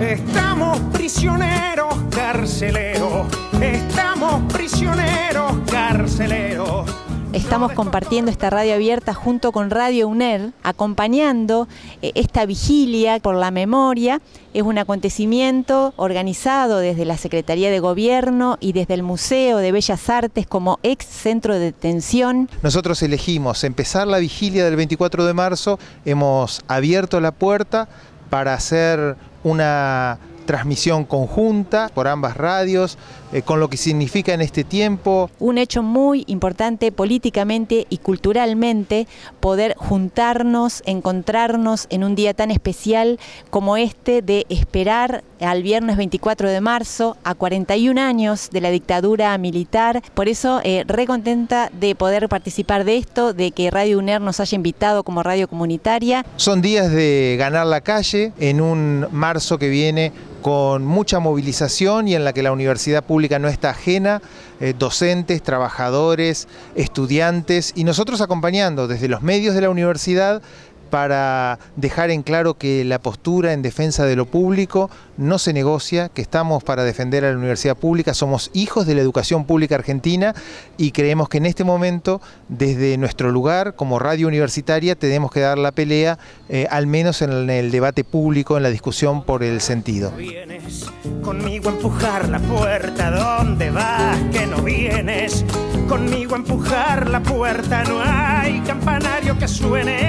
Estamos prisioneros carceleros, estamos prisioneros carceleros. Estamos compartiendo esta radio abierta junto con Radio UNER, acompañando eh, esta vigilia por la memoria. Es un acontecimiento organizado desde la Secretaría de Gobierno y desde el Museo de Bellas Artes como ex centro de detención. Nosotros elegimos empezar la vigilia del 24 de marzo, hemos abierto la puerta para hacer una transmisión conjunta por ambas radios, eh, con lo que significa en este tiempo. Un hecho muy importante políticamente y culturalmente, poder juntarnos, encontrarnos en un día tan especial como este de esperar al viernes 24 de marzo, a 41 años de la dictadura militar. Por eso, eh, re contenta de poder participar de esto, de que Radio UNER nos haya invitado como radio comunitaria. Son días de ganar la calle en un marzo que viene con mucha movilización y en la que la universidad pública no está ajena, eh, docentes, trabajadores, estudiantes y nosotros acompañando desde los medios de la universidad para dejar en claro que la postura en defensa de lo público no se negocia, que estamos para defender a la universidad pública, somos hijos de la educación pública argentina y creemos que en este momento, desde nuestro lugar como radio universitaria, tenemos que dar la pelea, eh, al menos en el debate público, en la discusión por el sentido. Vienes conmigo a empujar la puerta, ¿dónde vas que no vienes? Conmigo a empujar la puerta, no hay campanario que suene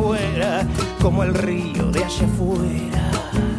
fuera, como el río de allá afuera.